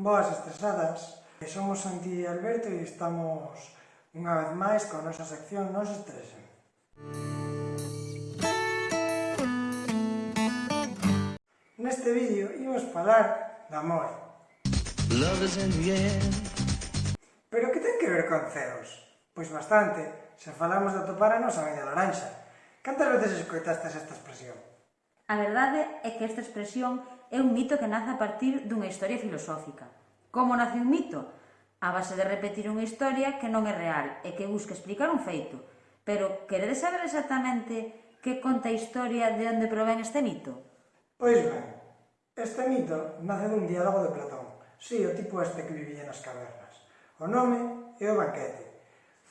Boas estresadas, somos Santi e Alberto e estamos unha vez máis con a nosa sección Nos Estresen. Neste vídeo imos falar de amor. Love is in the air. Pero que ten que ver con ceos? Pois bastante, se falamos de atopar a nosa media laranxa. Cantas veces escoitaste esta expresión? A verdade é que esta expresión é un mito que nace a partir dunha historia filosófica. Como nace un mito? A base de repetir unha historia que non é real e que busca explicar un feito. Pero queredes saber exactamente que conta a historia de onde provén este mito? Pois ben, este mito nace dun diálogo de Platón. Si, sí, o tipo este que vivía nas cavernas. O nome é o banquete,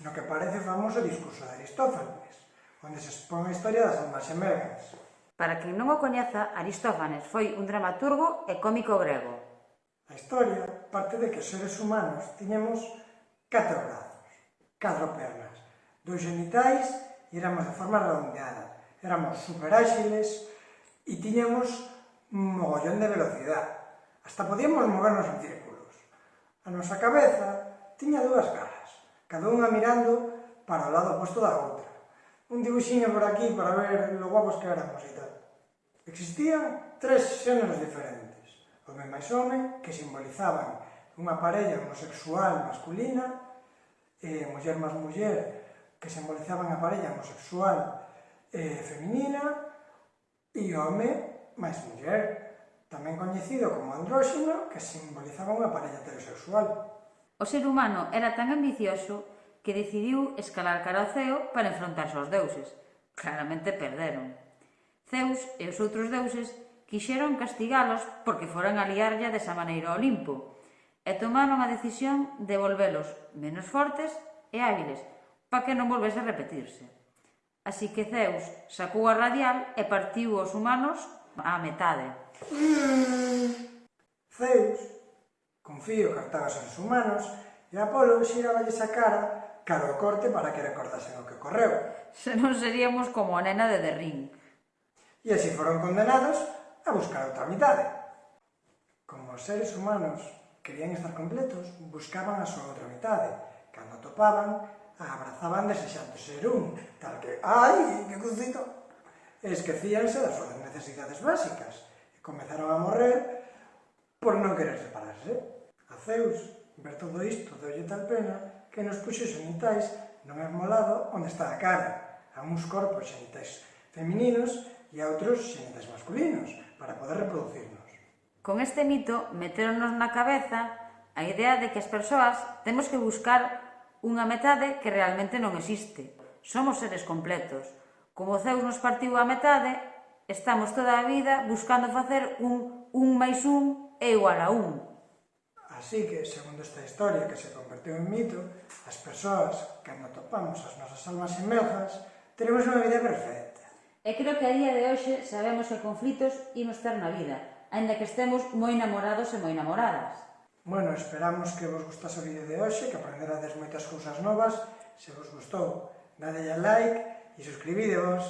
no que parece famoso o discurso de Aristófanes, onde se expón a historia das almas xemelgas. Para quen non o coñeza, Aristófanes foi un dramaturgo e cómico grego. A historia parte de que os seres humanos tiñemos catro brazos, catro pernas, dous genitais e éramos de forma redondeada. Éramos superáxiles e tiñemos un mogollón de velocidade. Hasta podíamos movernos en círculos. A nosa cabeza tiña dúas garras, cada unha mirando para o lado oposto da outra un dibuixinho por aquí para ver lo guapos que éramos e tal. Existían tres xéneros diferentes. Home máis home, que simbolizaban unha parella homosexual masculina, e muller máis muller, que simbolizaban a parella homosexual eh, feminina, e home máis muller, tamén coñecido como andróxino, que simbolizaba unha parella heterosexual. O ser humano era tan ambicioso que decidiu escalar cara ao ceo para enfrontarse aos deuses. Claramente perderon. Zeus e os outros deuses quixeron castigalos porque foran aliarlle desa maneira ao Olimpo e tomaron a decisión de volvelos menos fortes e hábiles para que non volvese a repetirse. Así que Zeus sacou a radial e partiu os humanos á metade. Zeus, confío que os humanos, e Apolo xiraballe a cara cara ao corte para que recordasen o que ocorreu. Se non seríamos como a nena de Derrín. E así foron condenados a buscar outra mitade. Como os seres humanos querían estar completos, buscaban a súa outra mitade. Cando topaban, a abrazaban desexando ser un, tal que, ai, que cucito! Esquecíanse das súas necesidades básicas e comezaron a morrer por non querer separarse. A Zeus Ver todo isto deulle tal pena que nos puxo genitais no mesmo lado onde está a cara, a uns corpos genitais femininos e a outros xenitais masculinos, para poder reproducirnos. Con este mito meteronos na cabeza a idea de que as persoas temos que buscar unha metade que realmente non existe. Somos seres completos. Como Zeus nos partiu a metade, estamos toda a vida buscando facer un un máis un é igual a un. Así que, segundo esta historia que se converteu en mito, as persoas, cando topamos as nosas almas inmersas, teremos unha vida perfecta. E creo que a día de hoxe sabemos que conflitos imos ter na vida, aínda que estemos moi enamorados e moi enamoradas. Bueno, esperamos que vos gustase o vídeo de hoxe, que aprenderades moitas cousas novas. Se vos gustou, dadelle a like e suscribidevos.